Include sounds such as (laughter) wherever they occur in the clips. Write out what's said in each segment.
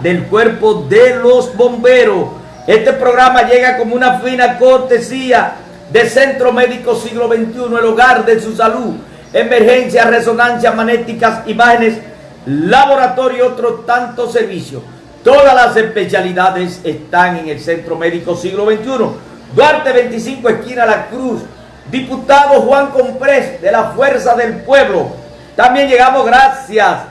del cuerpo de los bomberos. Este programa llega como una fina cortesía de Centro Médico Siglo XXI, el hogar de su salud, emergencias, resonancias magnéticas, imágenes, laboratorio y otros tantos servicios. Todas las especialidades están en el Centro Médico Siglo XXI. Duarte 25, esquina La Cruz. Diputado Juan Comprés de la Fuerza del Pueblo. También llegamos gracias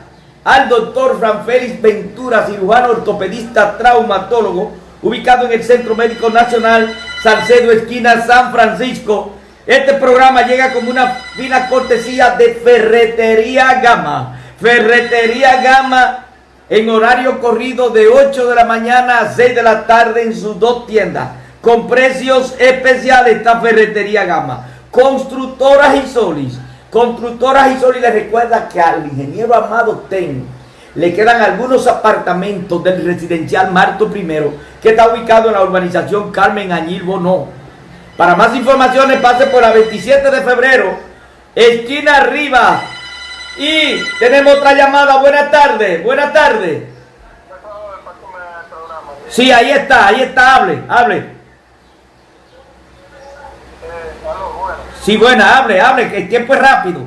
al doctor Fran Félix Ventura, cirujano ortopedista traumatólogo, ubicado en el Centro Médico Nacional Salcedo, esquina San Francisco. Este programa llega como una fina cortesía de Ferretería Gama. Ferretería Gama en horario corrido de 8 de la mañana a 6 de la tarde en sus dos tiendas. Con precios especiales esta Ferretería Gama. Constructoras y Solis Constructoras y Sol les recuerda que al ingeniero Amado Ten le quedan algunos apartamentos del residencial Marto I que está ubicado en la urbanización Carmen Añil Bonó. Para más informaciones pase por la 27 de febrero, esquina arriba. Y tenemos otra llamada. Buenas tardes, buenas tardes. Sí, ahí está, ahí está, hable, hable. Sí, buena, hable, hable, que el tiempo es rápido.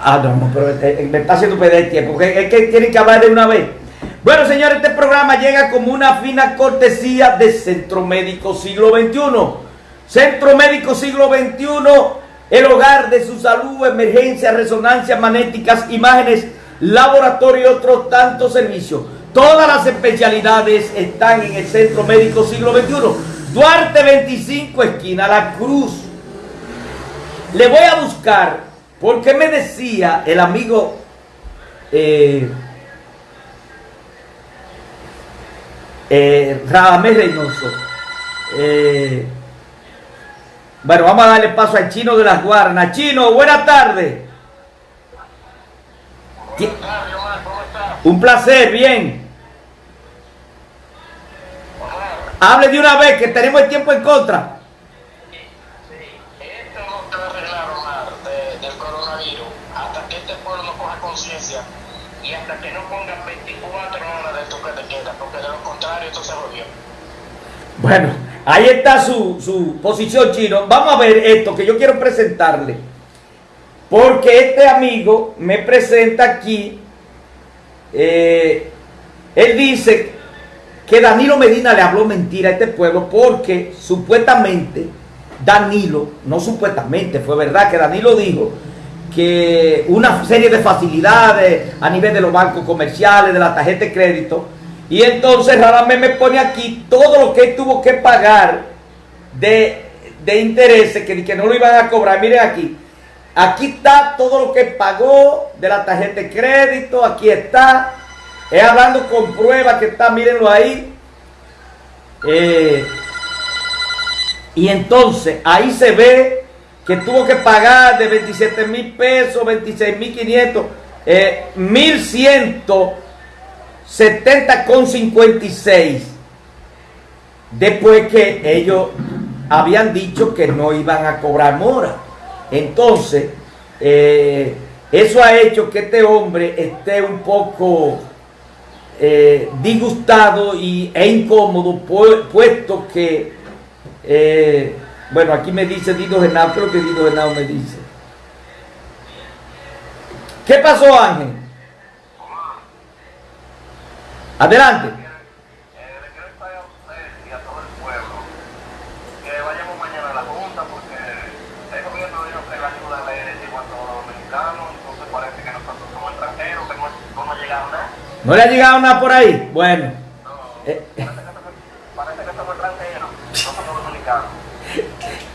Ah, no, pero este, me está haciendo perder el tiempo, es que tienen que hablar de una vez. Bueno, señores, este programa llega como una fina cortesía de Centro Médico Siglo XXI. Centro Médico Siglo XXI, el hogar de su salud, emergencias, resonancias magnéticas, imágenes, laboratorio y otros tantos servicios. Todas las especialidades están en el Centro Médico Siglo XXI. Duarte 25, esquina La Cruz. Le voy a buscar, porque me decía el amigo eh, eh, Reynoso. Eh, bueno, vamos a darle paso al chino de las guarnas. Chino, buenas tardes. Un placer, bien. Hable de una vez que tenemos el tiempo en contra. Sí, esto no te va a arreglar, Omar, de, del coronavirus hasta que este pueblo no coja conciencia y hasta que no ponga 24 horas de toque de queda, porque de lo contrario esto se volvió. Bueno, ahí está su, su posición, Chino. Vamos a ver esto que yo quiero presentarle. Porque este amigo me presenta aquí. Eh, él dice que Danilo Medina le habló mentira a este pueblo porque supuestamente Danilo, no supuestamente, fue verdad que Danilo dijo que una serie de facilidades a nivel de los bancos comerciales, de la tarjeta de crédito, y entonces vez me pone aquí todo lo que él tuvo que pagar de, de intereses, que, que no lo iban a cobrar. Miren aquí, aquí está todo lo que pagó de la tarjeta de crédito, aquí está, es hablando con pruebas que está, mírenlo ahí. Eh, y entonces ahí se ve que tuvo que pagar de 27 mil pesos, 26 mil 500, eh, 1170 con 56. Después que ellos habían dicho que no iban a cobrar mora. Entonces, eh, eso ha hecho que este hombre esté un poco eh, disgustado y, e incómodo, puesto que, eh, bueno, aquí me dice Dido Genao, creo que Dido Genao me dice. ¿Qué pasó, Ángel? Adelante. ¿No le ha llegado nada por ahí? Bueno. Eh. Parece que estamos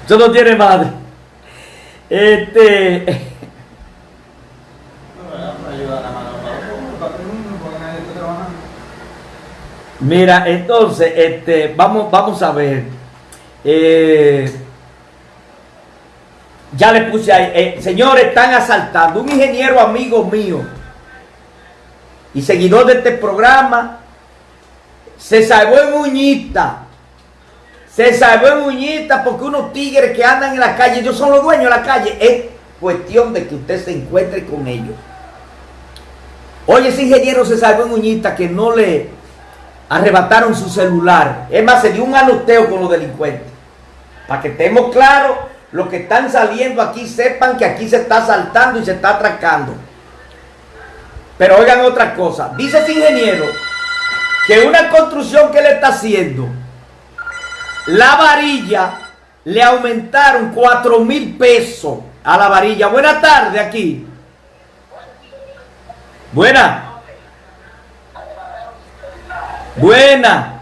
Eso (laughs) no tiene madre. Este. Mira, entonces, este, vamos, vamos a ver. Eh, ya le puse ahí. Eh, señores, están asaltando. Un ingeniero amigo mío y seguidor de este programa, se salvó en Uñita. Se salvó en Uñita porque unos tigres que andan en la calle, ellos son los dueños de la calle. Es cuestión de que usted se encuentre con ellos. Oye, ese ingeniero se salvó en Uñita que no le arrebataron su celular. Es más, se dio un anoteo con los delincuentes. Para que estemos claros, los que están saliendo aquí sepan que aquí se está saltando y se está atracando. Pero oigan otra cosa. Dice ese ingeniero que una construcción que le está haciendo, la varilla le aumentaron 4 mil pesos a la varilla. Buena tarde aquí. Buena. Buena.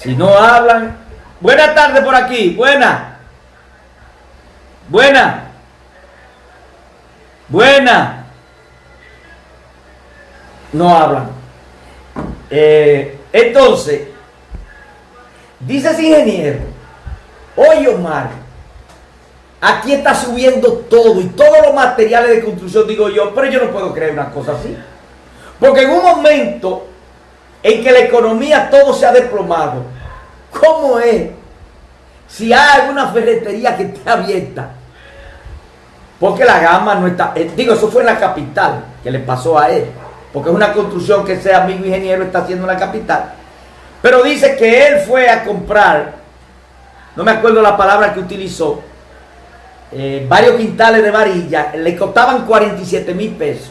Si no hablan. Buena tarde por aquí. Buena. Buena. Buena. No hablan. Eh, entonces, dice ese ingeniero, oye Omar, aquí está subiendo todo y todos los materiales de construcción, digo yo, pero yo no puedo creer una cosa así. Porque en un momento en que la economía todo se ha desplomado, ¿cómo es? Si hay alguna ferretería que esté abierta, porque la gama no está, eh, digo, eso fue en la capital que le pasó a él, porque es una construcción que ese amigo ingeniero está haciendo en la capital. Pero dice que él fue a comprar, no me acuerdo la palabra que utilizó, eh, varios quintales de varilla, le costaban 47 mil pesos.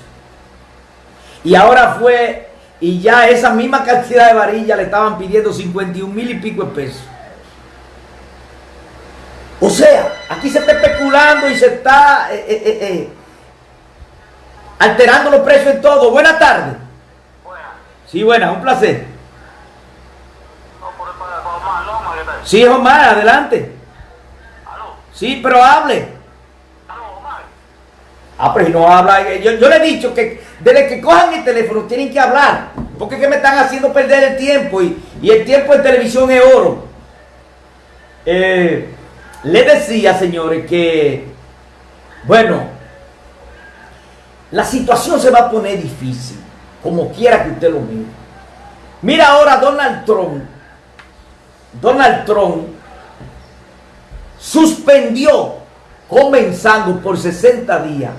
Y ahora fue, y ya esa misma cantidad de varilla le estaban pidiendo 51 mil y pico de pesos. O sea, aquí se está especulando y se está eh, eh, alterando los precios en todo. Buenas tardes. Buena. Sí, buena, un placer. Sí, Omar, adelante. Aló, Sí, pero hable. aló, Omar. Ah, pero si no habla, yo, yo le he dicho que desde que cojan el teléfono tienen que hablar, porque es que me están haciendo perder el tiempo y, y el tiempo en televisión es oro. Eh, le decía, señores, que, bueno, la situación se va a poner difícil, como quiera que usted lo mire. Mira ahora Donald Trump, Donald Trump suspendió, comenzando por 60 días,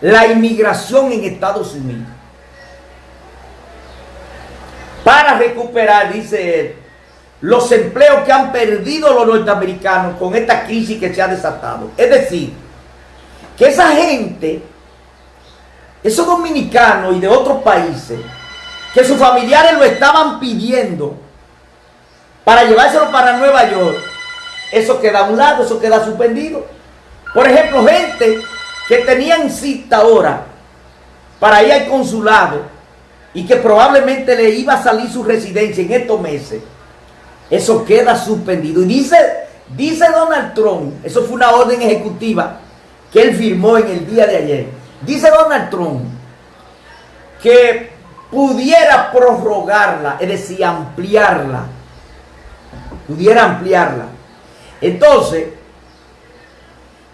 la inmigración en Estados Unidos. Para recuperar, dice él, los empleos que han perdido los norteamericanos con esta crisis que se ha desatado. Es decir, que esa gente, esos dominicanos y de otros países, que sus familiares lo estaban pidiendo para llevárselo para Nueva York, eso queda a un lado, eso queda suspendido. Por ejemplo, gente que tenían cita ahora para ir al consulado y que probablemente le iba a salir su residencia en estos meses, eso queda suspendido. Y dice, dice Donald Trump, eso fue una orden ejecutiva que él firmó en el día de ayer. Dice Donald Trump que pudiera prorrogarla, es decir, ampliarla. Pudiera ampliarla. Entonces,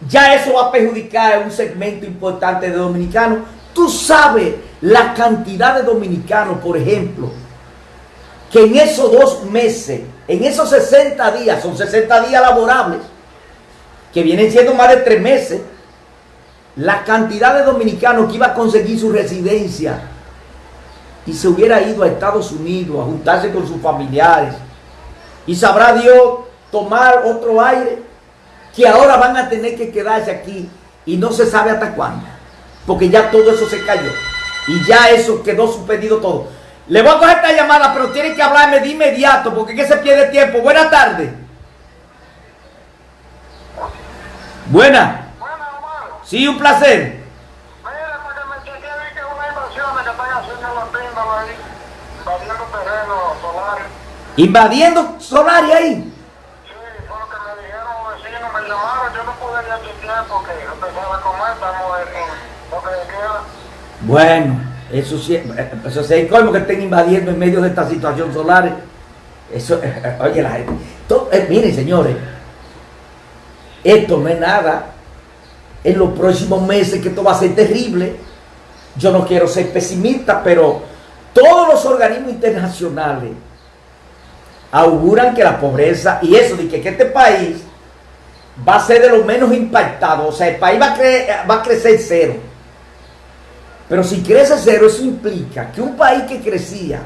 ya eso va a perjudicar a un segmento importante de dominicanos. Tú sabes la cantidad de dominicanos, por ejemplo, que en esos dos meses, en esos 60 días, son 60 días laborables, que vienen siendo más de tres meses, la cantidad de dominicanos que iba a conseguir su residencia y se hubiera ido a Estados Unidos a juntarse con sus familiares y sabrá Dios tomar otro aire que ahora van a tener que quedarse aquí y no se sabe hasta cuándo, porque ya todo eso se cayó y ya eso quedó suspendido todo. Le voy a coger esta llamada, pero tiene que hablarme de inmediato, porque que se pierde tiempo. Buenas tardes. Buena. Sí, un placer. Que que que invadiendo Solari ahí. Sí, fue lo que me dijeron me llamaron, yo no porque empezaba a comer, de queda. Bueno, eso sí, eso sí, hay colmo que estén invadiendo en medio de esta situación solar. Eso, eh, eh, oye, la gente. eh, miren, señores, esto no es nada. En los próximos meses que esto va a ser terrible. Yo no quiero ser pesimista, pero todos los organismos internacionales auguran que la pobreza y eso de que, este país va a ser de los menos impactados, o sea, el país va a, va a crecer cero. Pero si crece cero, eso implica que un país que crecía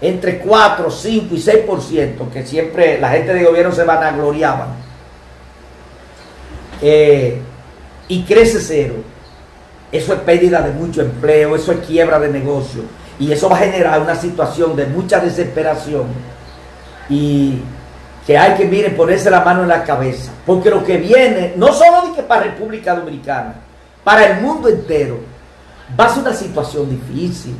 entre 4, 5 y 6%, que siempre la gente de gobierno se vanagloriaban, eh, y crece cero, eso es pérdida de mucho empleo, eso es quiebra de negocio, y eso va a generar una situación de mucha desesperación y que hay que, miren, ponerse la mano en la cabeza, porque lo que viene, no solo de que para República Dominicana, para el mundo entero, va a ser una situación difícil.